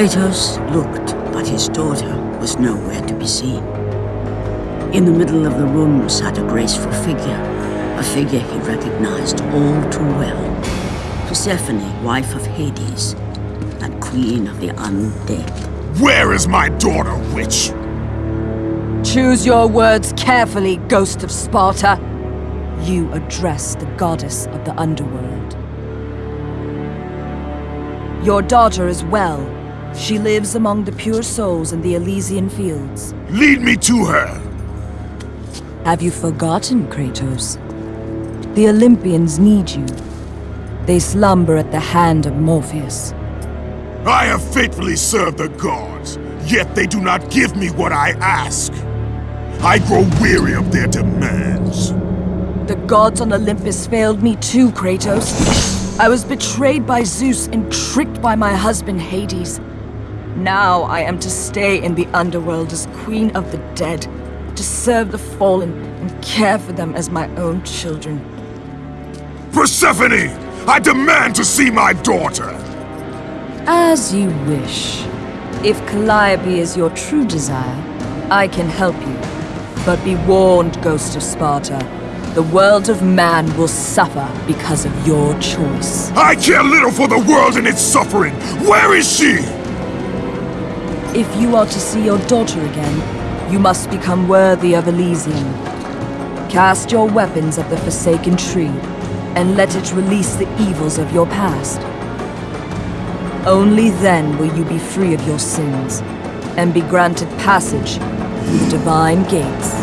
Kratos looked, but his daughter was nowhere to be seen. In the middle of the room sat a graceful figure, a figure he recognized all too well. Persephone, wife of Hades, and queen of the undead. Where is my daughter, witch? Choose your words carefully, Ghost of Sparta. You address the goddess of the underworld. Your daughter is well. She lives among the pure souls in the Elysian fields. Lead me to her! Have you forgotten, Kratos? The Olympians need you. They slumber at the hand of Morpheus. I have faithfully served the gods, yet they do not give me what I ask. I grow weary of their demands. The gods on Olympus failed me too, Kratos. I was betrayed by Zeus and tricked by my husband Hades. Now I am to stay in the underworld as queen of the dead, to serve the fallen and care for them as my own children. Persephone! I demand to see my daughter! As you wish. If Calliope is your true desire, I can help you. But be warned, Ghost of Sparta. The world of man will suffer because of your choice. I care little for the world and its suffering! Where is she? If you are to see your daughter again, you must become worthy of Elysium. Cast your weapons at the Forsaken Tree, and let it release the evils of your past. Only then will you be free of your sins, and be granted passage through the Divine Gates.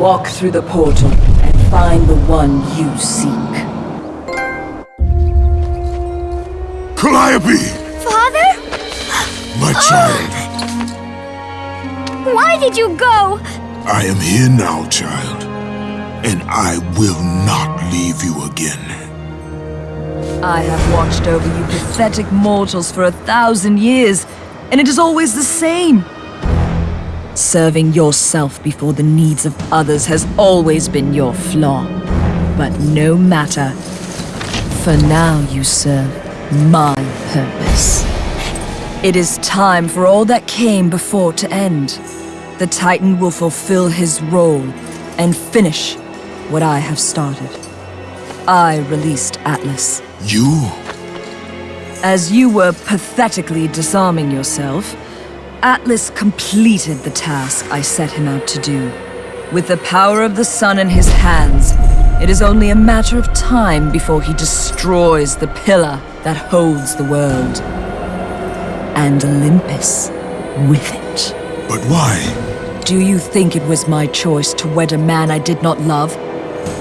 Walk through the portal and find the one you seek. Calliope! Father? My oh. child, Why did you go? I am here now, child. And I will not leave you again. I have watched over you pathetic mortals for a thousand years, and it is always the same. Serving yourself before the needs of others has always been your flaw. But no matter. For now you serve my purpose. It is time for all that came before to end. The Titan will fulfill his role and finish what I have started. I released Atlas. You? As you were pathetically disarming yourself, Atlas completed the task I set him out to do. With the power of the sun in his hands, it is only a matter of time before he destroys the pillar that holds the world. And Olympus with it. But why? Do you think it was my choice to wed a man I did not love?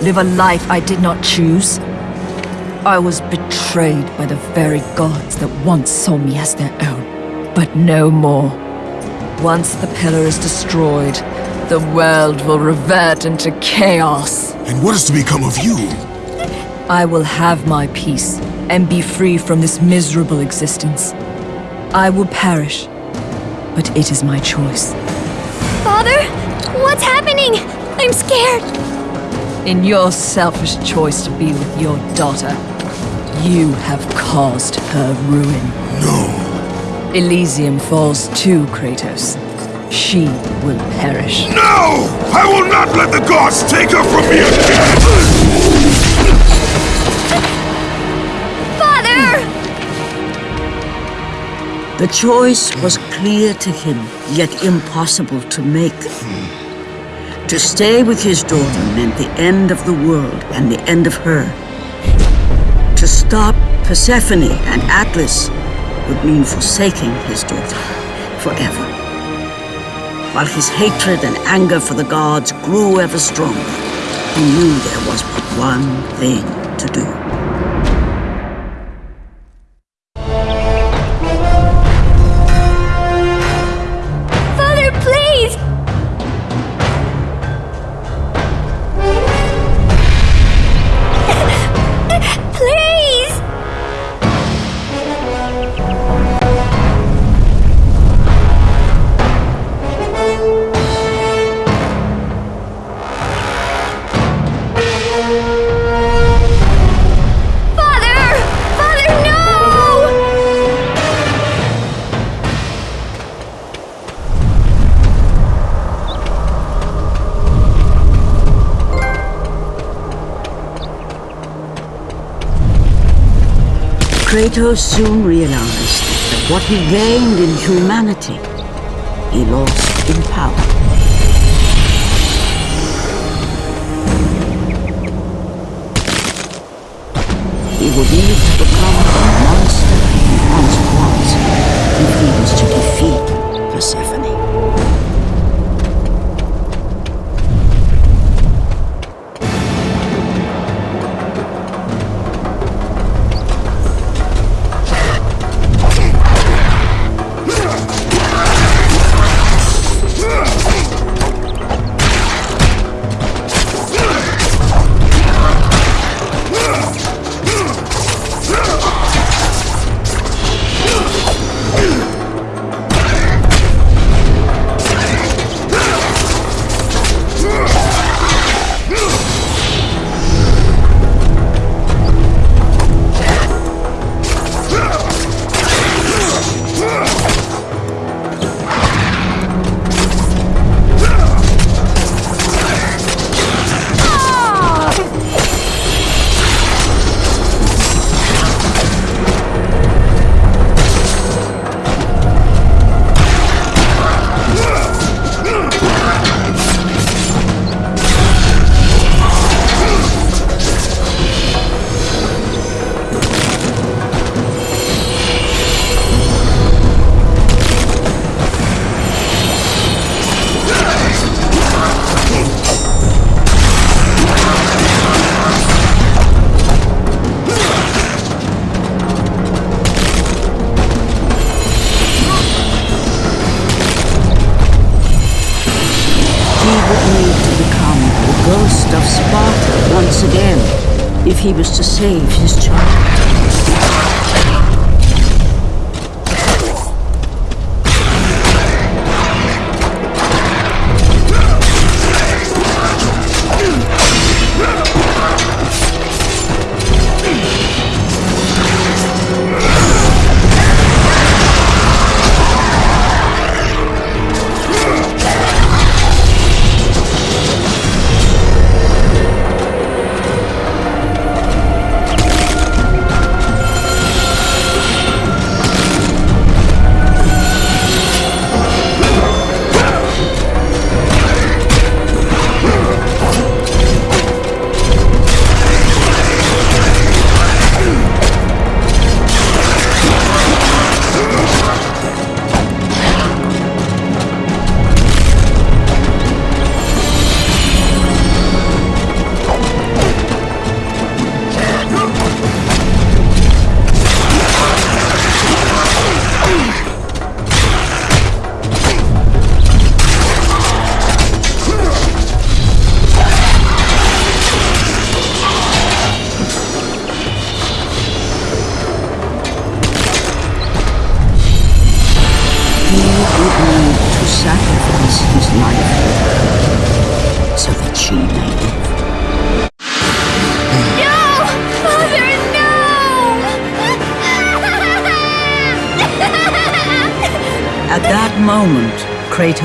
Live a life I did not choose? I was betrayed by the very gods that once saw me as their own, but no more. Once the pillar is destroyed, the world will revert into chaos. And what is to become of you? I will have my peace and be free from this miserable existence. I will perish, but it is my choice. Father? What's happening? I'm scared. In your selfish choice to be with your daughter, you have caused her ruin. No. Elysium falls too, Kratos. she will perish. No! I will not let the gods take her from me again! Father! The choice was clear to him, yet impossible to make. To stay with his daughter meant the end of the world and the end of her. To stop Persephone and Atlas would mean forsaking his daughter forever. While his hatred and anger for the gods grew ever stronger, he knew there was but one thing to do. Kratos soon realized that what he gained in humanity, he lost in power. He would need to become a monster he once was if he was to defeat Persephone.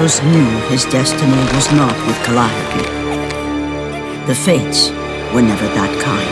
Kratos knew his destiny was not with Calliope. The fates were never that kind.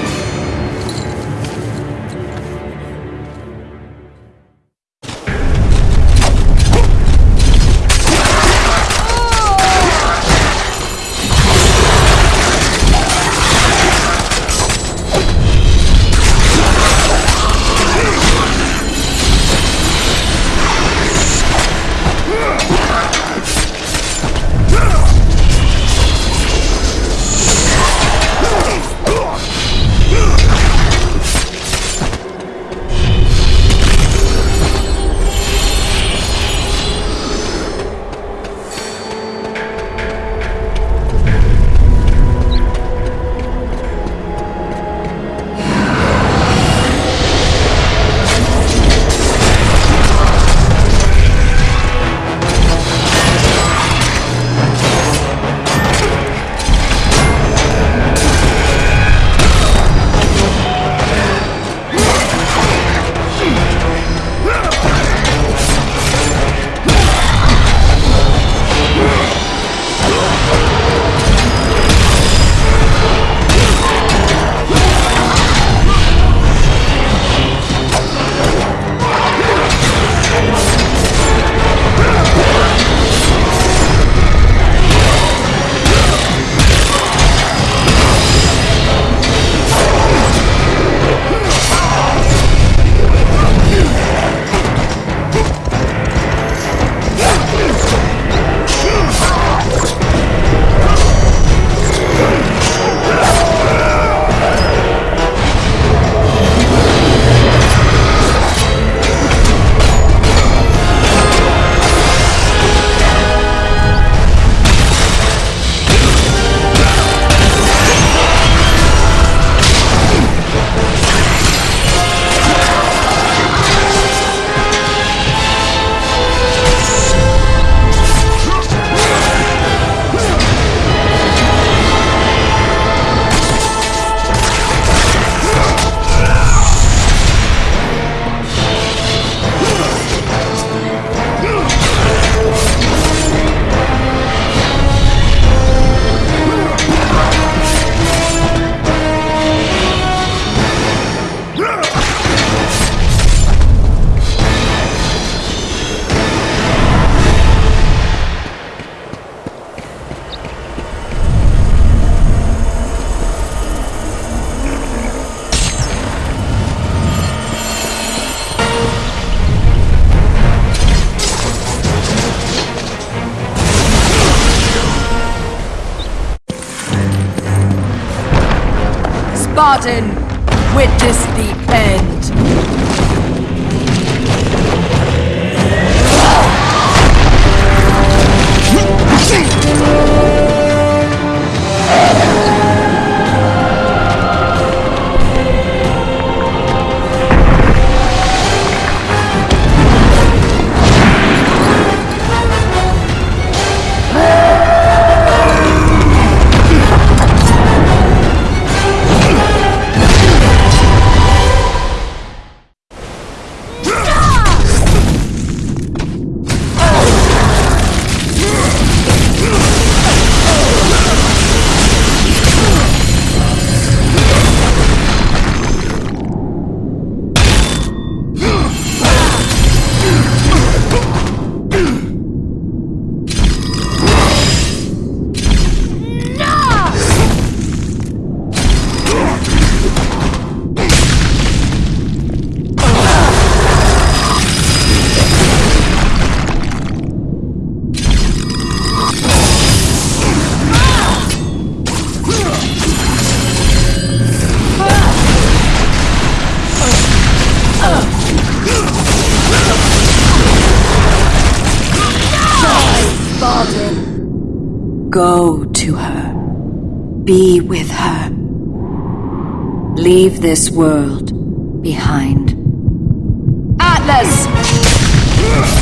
Spartan, witness the end. Go to her. Be with her. Leave this world behind. Atlas!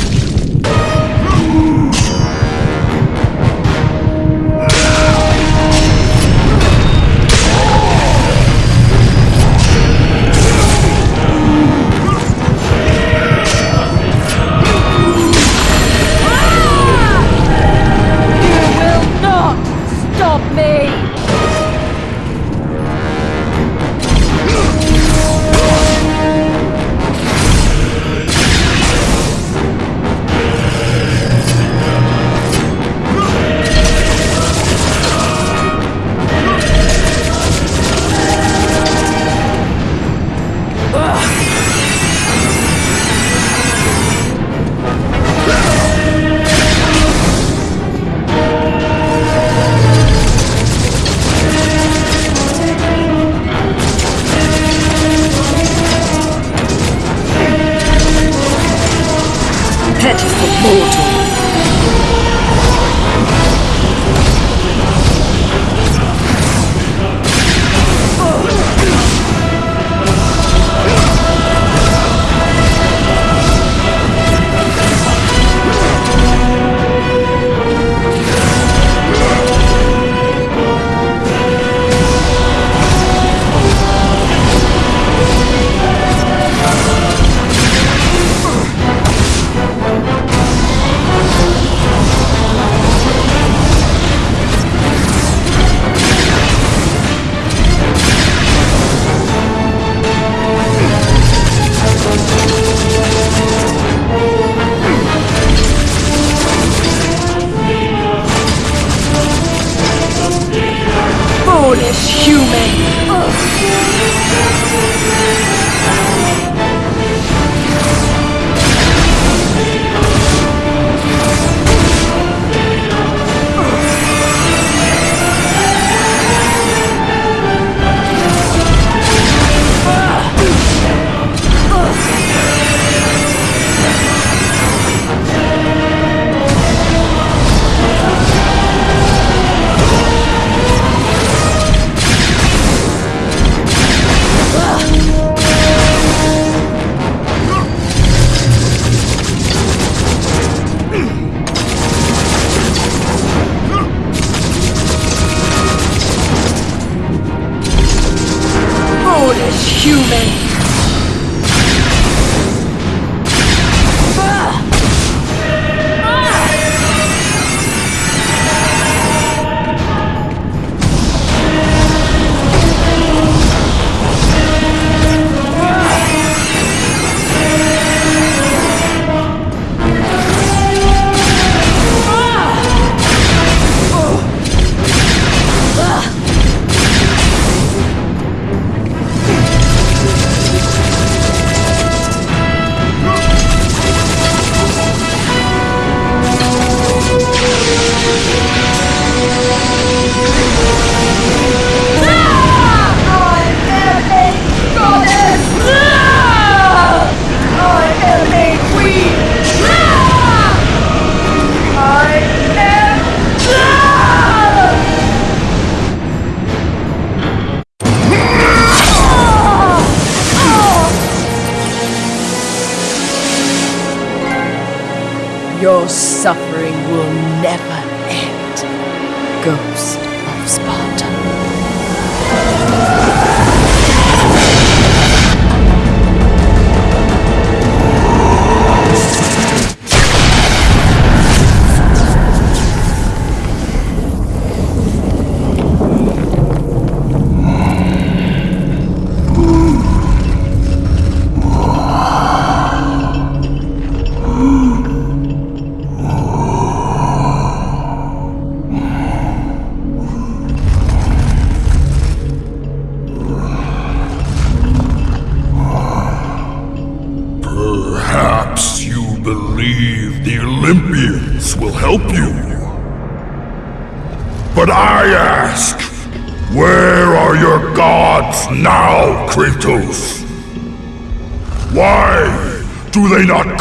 Foolish human!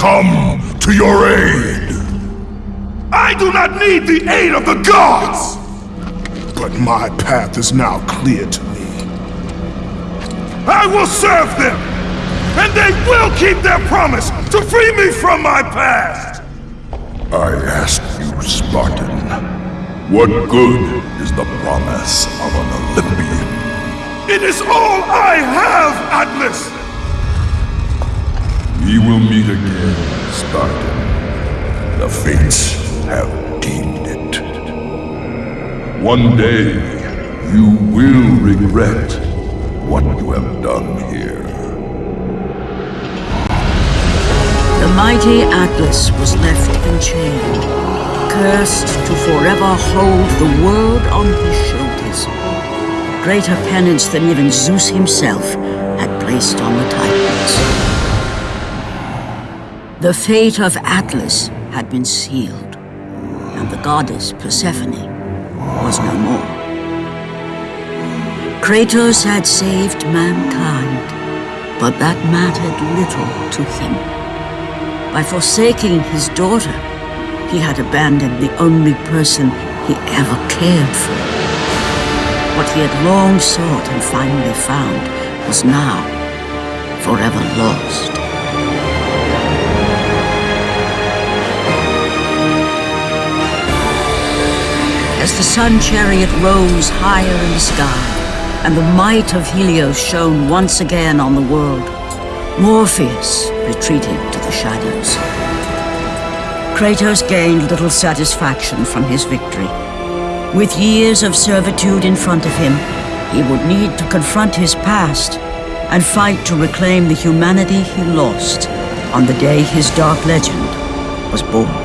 Come to your aid? I do not need the aid of the gods! But my path is now clear to me. I will serve them! and they will keep their promise to free me from my past! I ask you, Spartan, what good is the promise of an Olympian? It is all I have, Atlas! We will meet again, Spartan. The fates have deemed it. One day, you will regret what you have done here. The mighty Atlas was left enchained, cursed to forever hold the world on his shoulders. Greater penance than even Zeus himself had placed on the Titans. The fate of Atlas had been sealed, and the goddess Persephone was no more. Kratos had saved mankind, but that mattered little to him. By forsaking his daughter, he had abandoned the only person he ever cared for. What he had long sought and finally found was now forever lost. As the sun chariot rose higher in the sky, and the might of Helios shone once again on the world, Morpheus retreated to the shadows. Kratos gained little satisfaction from his victory. With years of servitude in front of him, he would need to confront his past and fight to reclaim the humanity he lost on the day his dark legend was born.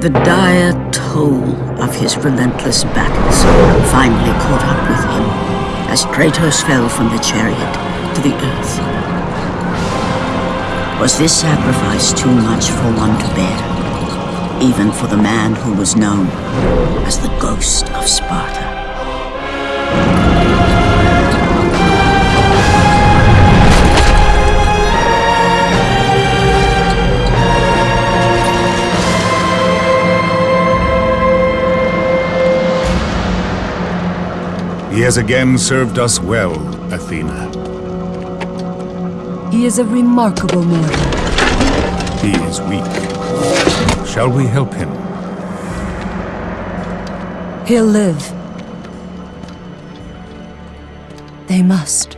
The dire toll of his relentless battles finally caught up with him as Kratos fell from the chariot to the earth. Was this sacrifice too much for one to bear, even for the man who was known as the Ghost of Sparta? He has again served us well, Athena. He is a remarkable mortal. He is weak. Shall we help him? He'll live. They must.